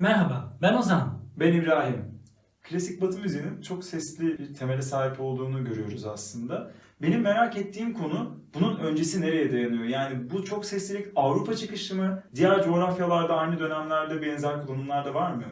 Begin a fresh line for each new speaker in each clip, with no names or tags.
Merhaba, ben Ozan.
Ben İbrahim. Klasik Batı müziğinin çok sesli bir temele sahip olduğunu görüyoruz aslında. Benim merak ettiğim konu bunun öncesi nereye dayanıyor? Yani bu çok seslilik Avrupa çıkışı mı? Diğer coğrafyalarda aynı dönemlerde benzer kullanımlarda var mı?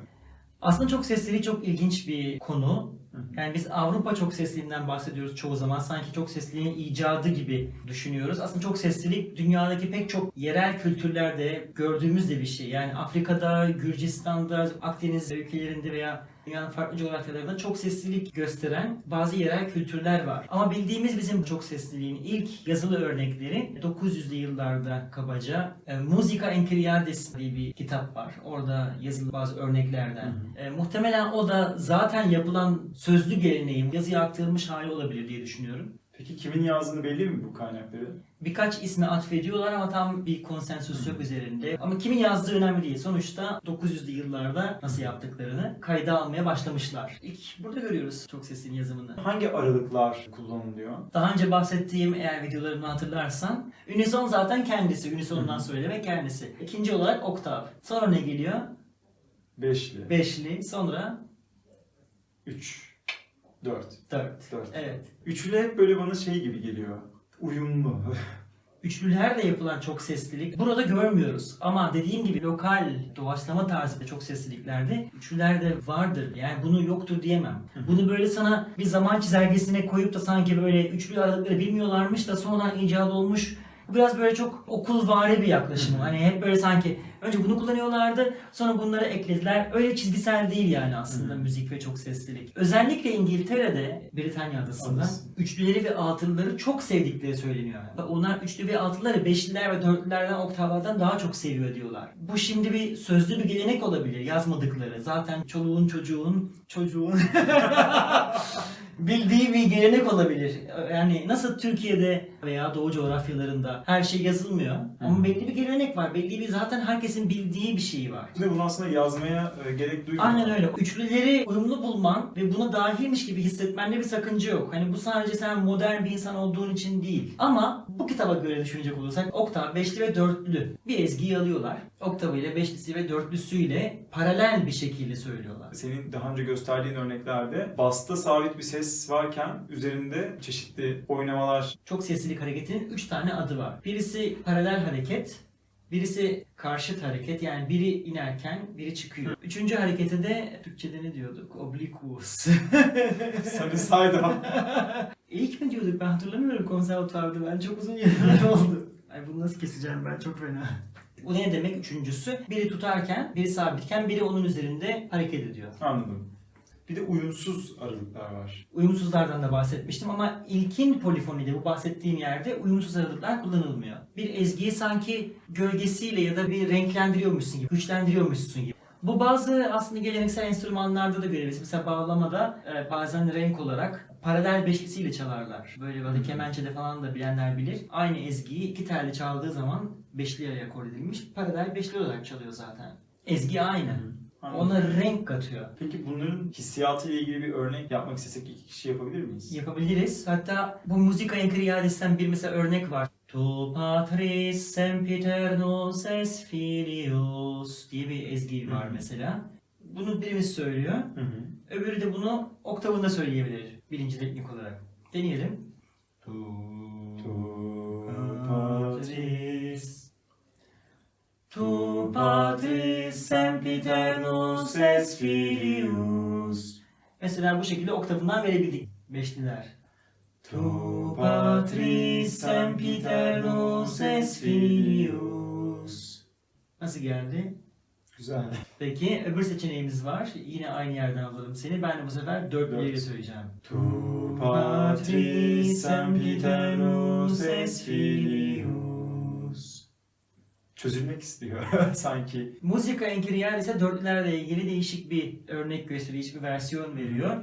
Aslında çok sesliliği çok ilginç bir konu. Yani biz Avrupa çok sesliliğinden bahsediyoruz çoğu zaman. Sanki çok sesliliğin icadı gibi düşünüyoruz. Aslında çok seslilik dünyadaki pek çok yerel kültürlerde gördüğümüz de bir şey. Yani Afrika'da, Gürcistan'da, Akdeniz ülkelerinde veya dünyanın farklı coğrafyalarında çok seslilik gösteren bazı yerel kültürler var. Ama bildiğimiz bizim çok sesliliğin ilk yazılı örnekleri 900'lü yıllarda kabaca e, Musica Enchiriadis diye bir kitap var. Orada yazılı bazı örneklerden. E, muhtemelen o da zaten yapılan sözlü geleneğin yazıya aktarılmış hali olabilir diye düşünüyorum.
Peki kimin yazdığını belli mi bu kaynakları?
Birkaç ismi atfediyorlar ama tam bir konsensus yok üzerinde. Ama kimin yazdığı önemli değil. Sonuçta 900'lü yıllarda nasıl yaptıklarını kayda almaya başlamışlar. İlk burada görüyoruz çok sesin yazımını.
Hangi aralıklar kullanılıyor?
Daha önce bahsettiğim eğer videolarımı hatırlarsan unison zaten kendisi. Unison'dan
Hı hı.
söyleme kendisi. İkinci olarak oktav. Sonra ne geliyor?
Beşli,
Beşli. Sonra
üç, dört.
dört.
Dört.
Evet.
Üçlü hep böyle bana şey gibi geliyor. Uyumlu.
Üçlülerle yapılan çok seslilik burada görmüyoruz. Ama dediğim gibi lokal doğaçlama tarzı çok sesliliklerde üçlülerde vardır. Yani bunu yoktur diyemem. Bunu böyle sana bir zaman çizelgesine koyup da sanki böyle üçlü aralıkları bilmiyorlarmış da sonradan icat olmuş. Biraz böyle çok okulvari bir yaklaşım. Hani hep böyle sanki önce bunu kullanıyorlardı sonra bunları eklediler. Öyle çizgisel değil yani aslında
hı.
müzik ve çok seslilik. Özellikle İngiltere'de, Britanya adasında
Adası.
üçlüleri ve altılıları çok sevdikleri söyleniyor. Ve Onlar üçlü ve altıları beşliler ve dörtlülerden oktavlardan daha çok seviyor diyorlar. Bu şimdi bir sözlü bir gelenek olabilir yazmadıkları. Zaten çoluğun çocuğun çocuğun bildiği bir gelenek olabilir. Yani nasıl Türkiye'de veya Doğu coğrafyalarında her şey yazılmıyor. Ama
Hı.
belli bir gelenek var. Belli bir zaten herkesin bildiği bir şey var.
Ve bunu aslında yazmaya e, gerek duymuyor.
Aynen öyle. Üçlüleri uyumlu bulman ve buna dahilmiş gibi hissetmende bir sakınca yok. Hani bu sadece sen modern bir insan olduğun için değil. Ama bu kitaba göre düşünecek olursak oktav, beşli ve dörtlü bir ezgiyi alıyorlar. Oktavıyla, beşlisi ve dörtlüsüyle paralel bir şekilde söylüyorlar.
Senin daha önce gösterdiğin örneklerde basta sabit bir ses varken üzerinde çeşitli oynamalar
Çok seslilik hareketinin 3 tane adı var. Birisi paralel hareket, birisi karşıt hareket yani biri inerken biri çıkıyor. Üçüncü harekete de Türkçe'de ne diyorduk? Obliquus.
Up.
İlk mi diyorduk ben hatırlamıyorum konservatuvarda ben çok uzun yıllar oldu. Ay bunu nasıl keseceğim ben çok fena. Bu ne demek üçüncüsü? Biri tutarken, biri sabitken, biri onun üzerinde hareket ediyor.
Anladım. Bir de uyumsuz aralıklar var.
Uyumsuzlardan da bahsetmiştim ama ilkin polifonide bu bahsettiğim yerde uyumsuz aralıklar kullanılmıyor. Bir ezgiyi sanki gölgesiyle ya da bir renklendiriyormuşsun gibi, güçlendiriyormuşsun gibi. Bu bazı aslında geleneksel enstrümanlarda da görülüyor. Mesela bağlamada e, bazen renk olarak paralel beşlisiyle çalarlar. Böyle böyle kemençede falan da bilenler bilir. Aynı ezgiyi iki telli çaldığı zaman beşli akor edilmiş. Paralel beşli olarak çalıyor zaten. Ezgi aynı.
Anladım.
Ona renk katıyor.
Peki bunların hissiyatı ile ilgili bir örnek yapmak istesek iki kişi yapabilir miyiz?
Yapabiliriz. Hatta bu Musica Enchiriadis'ten bir mesela örnek var. Tu patris sempiternus es filius diye bir ezgi var
Hı hı.
mesela. Bunu birimiz söylüyor.
Hı hı.
Öbürü de bunu oktavında söyleyebilir. Birinci teknik olarak. Deneyelim. Tu
Tu
patris Tu patris sempiternus es filius Mesela bu şekilde oktavından verebildik. Beşliler. Tu patris sempiternus es filius Nasıl geldi?
Güzel.
Peki öbür seçeneğimiz var. Yine aynı yerden alalım seni. Ben de bu sefer dörtlüyle
Dört.
söyleyeceğim.
Tu patris sempiternus es filius. Çözülmek istiyor sanki.
Musica Enchiriadis'e dörtlülerle ilgili değişik bir örnek gösteriyor, değişik bir versiyon veriyor.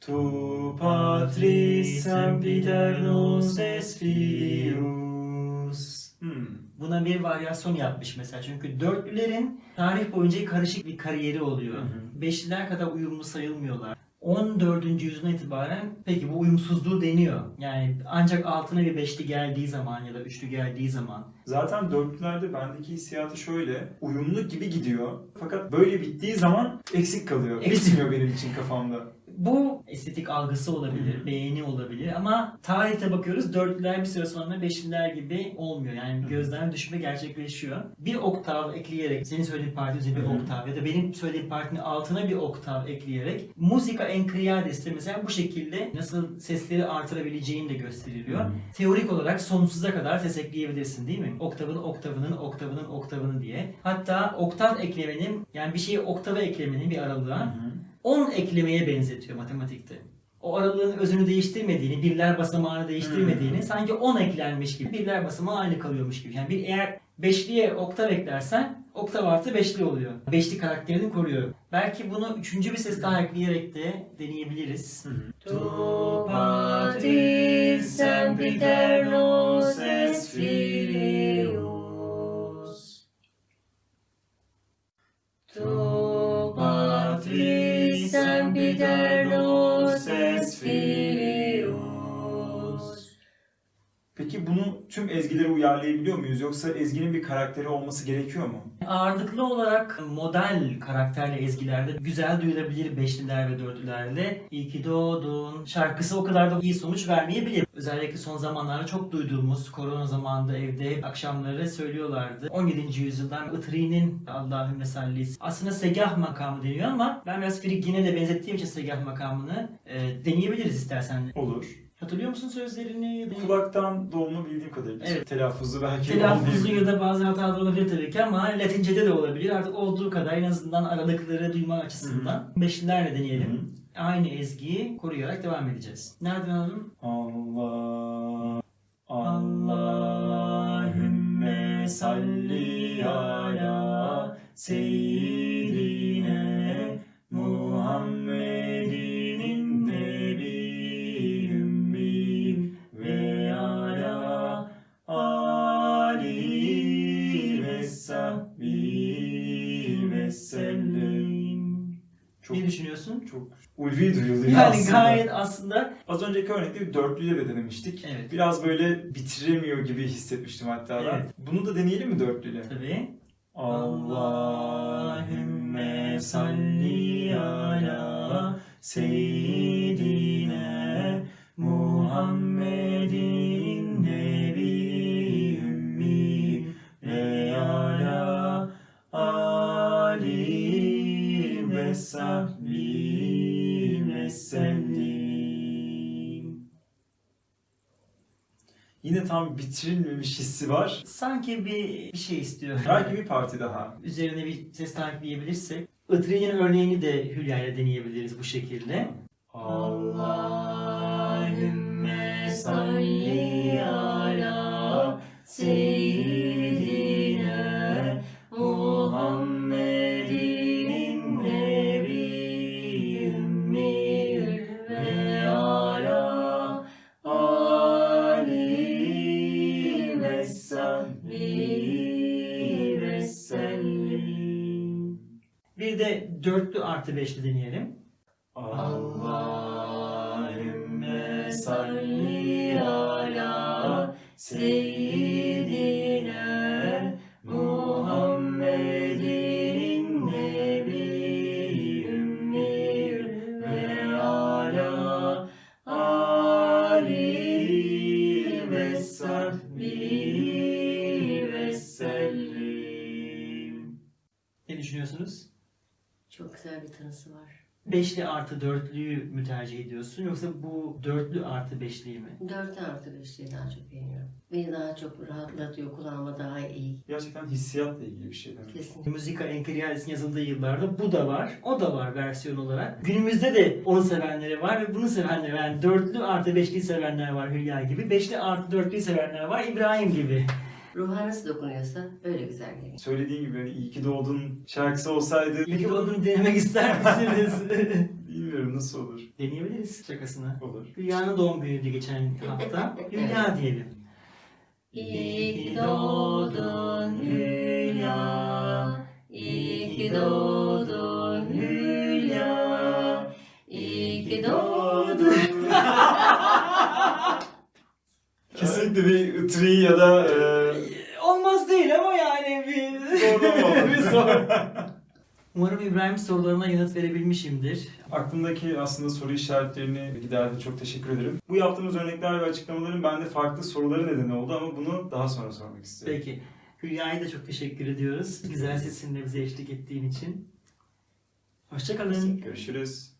Tu patris sempiternus es filius. Hmm.
Buna bir varyasyon yapmış mesela. Çünkü dörtlülerin tarih boyunca karışık bir kariyeri oluyor.
Hı hı.
Beşliler kadar uyumlu sayılmıyorlar. 14. yüzyıldan itibaren peki bu uyumsuzluğu deniyor. Yani ancak altına bir beşli geldiği zaman ya da üçlü geldiği zaman
Zaten dörtlülerde bendeki hissiyatı şöyle. Uyumlu gibi gidiyor. Fakat böyle bittiği zaman eksik kalıyor.
Eksik.
Bitmiyor benim için kafamda.
Bu estetik algısı olabilir, beğeni olabilir ama tarihte bakıyoruz dörtlüler bir süre sonra beşliler gibi olmuyor. Yani
Hı.
gözden düşme gerçekleşiyor. Bir oktav ekleyerek, senin söylediğin parti üzerine bir oktav ya da benim söylediğim partinin altına bir oktav ekleyerek musika encreades'te mesela bu şekilde nasıl sesleri artırabileceğin de gösteriliyor. Teorik olarak sonsuza kadar ses ekleyebilirsin değil mi? Oktavın oktavının oktavının oktavını diye. Hatta oktav eklemenin yani bir şeyi oktava eklemenin bir aralığa 10 eklemeye benzetiyor matematikte. O aralığın özünü değiştirmediğini, birler basamağını değiştirmediğini,
Hmm.
sanki 10 eklenmiş gibi, birler basamağı aynı kalıyormuş gibi. Yani bir eğer beşliye oktav eklersen oktav artı beşli oluyor. Beşli karakterini koruyor. Belki bunu üçüncü bir ses daha ekleyerek de deneyebiliriz.
Tu
tüm ezgilere uyarlayabiliyor muyuz? Yoksa ezginin bir karakteri olması gerekiyor mu?
Ağırlıklı olarak model karakterli ezgilerde güzel duyulabilir beşliler ve dörtlülerle. İyi ki doğdun şarkısı o kadar da iyi sonuç vermeyebilir. Özellikle son zamanlarda çok duyduğumuz korona zamanında evde akşamları söylüyorlardı. 17. yüzyıldan Itri'nin Allahümme sallisi. Aslında segah makamı deniyor ama ben biraz Friggin'e de benzettiğim için segah makamını e, deneyebiliriz istersen.
Olur.
Hatırlıyor musun sözlerini?
Kulaktan dolma bildiğim kadarıyla.
Evet.
Telaffuzu belki
Telaffuzu ya da bazı hatalar olabilir tabii ki ama Latince'de de olabilir. Artık olduğu kadar en azından aralıkları duyma açısından. Beşlilerle deneyelim.
Hı.
Aynı ezgiyi koruyarak devam edeceğiz. Nereden alalım?
Allah Allahümme salli ala seyyidine Çok,
Ne düşünüyorsun?
çok ulvi duyuluyor
Yani
aslında.
gayet aslında
Az önceki örnekte bir dörtlüyle de denemiştik.
Evet.
Biraz böyle bitiremiyor gibi hissetmiştim hatta ben.
Evet.
Bunu da deneyelim mi dörtlüyle?
tabii.
Allahümme salli ala seyyidine Muhammedin sellim. Yine tam bitirilmemiş hissi var.
Sanki bir, bir şey istiyor.
Belki bir parti daha.
Üzerine bir ses daha ekleyebilirsek. Itri'nin örneğini de Hülya ile deneyebiliriz bu şekilde.
Allahümme salli ala seyyidine
De dörtlü artı beşli deneyelim.
Allahümme
salli ala seyyidine bir tanısı var.
Beşli artı dörtlüyü mü tercih ediyorsun yoksa bu dörtlü artı beşliyi mi?
4 artı 5'liği daha çok beğeniyorum. Beni daha çok rahatlatıyor, kulağıma daha iyi.
Gerçekten hissiyatla ilgili bir şey demek.
Kesinlikle.
Müzika Enkriades'in yazıldığı yıllarda bu da var, o da var versiyon olarak. Günümüzde de onu sevenleri var ve bunu sevenleri var. Yani dörtlü artı beşliyi sevenler var Hülya gibi. Beşli artı dörtlüyü sevenler var İbrahim gibi.
Ruha nasıl dokunuyorsa öyle güzel geliyor.
Söylediğin gibi hani iyi ki doğdun şarkısı olsaydı
Peki bunu denemek ister misiniz?
bilmiyorum nasıl olur.
Deneyebiliriz şakasına.
Olur.
Hülya'nın doğum günüydü geçen hafta. Hülya diyelim.
İyi ki doğdun Hülya, iyi ki doğdun Hülya, iyi ki doğdun.
Kesinlikle bir tri ya da e,
Olmaz değil ama yani bir...
zorlama
bir sor. Umarım İbrahim sorularına yanıt verebilmişimdir.
Aklımdaki aslında soru işaretlerini giderdi. Çok teşekkür ederim. Bu yaptığımız örnekler ve açıklamaların bende farklı soruları nedeni oldu ama bunu daha sonra sormak istiyorum.
Peki. Hülya'ya da çok teşekkür ediyoruz. Güzel sesinle bize eşlik ettiğin için. Hoşçakalın.
Görüşürüz.